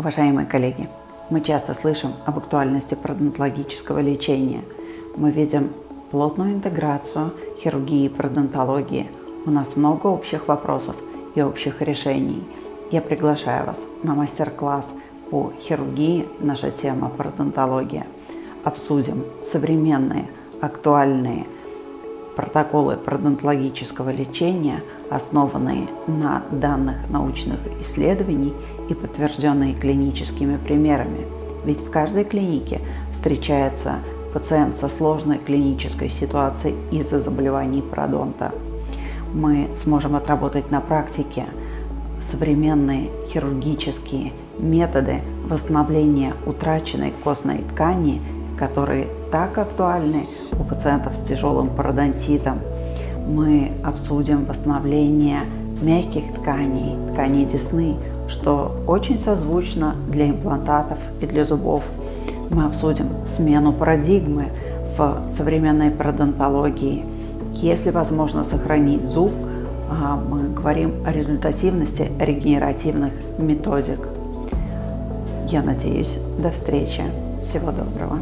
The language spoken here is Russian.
Уважаемые коллеги, мы часто слышим об актуальности пародонтологического лечения. Мы видим плотную интеграцию хирургии и пародонтологии. У нас много общих вопросов и общих решений. Я приглашаю вас на мастер-класс по хирургии, наша тема пародонтология. Обсудим современные, актуальные протоколы пародонтологического лечения, основанные на данных научных исследований и подтвержденные клиническими примерами. Ведь в каждой клинике встречается пациент со сложной клинической ситуацией из-за заболеваний пародонта. Мы сможем отработать на практике современные хирургические методы восстановления утраченной костной ткани, которые так актуальны у пациентов с тяжелым пародонтитом. Мы обсудим восстановление мягких тканей, тканей десны, что очень созвучно для имплантатов и для зубов. Мы обсудим смену парадигмы в современной пародонтологии. Если возможно сохранить зуб, а, мы говорим о результативности регенеративных методик. Я надеюсь, до встречи. Всего доброго.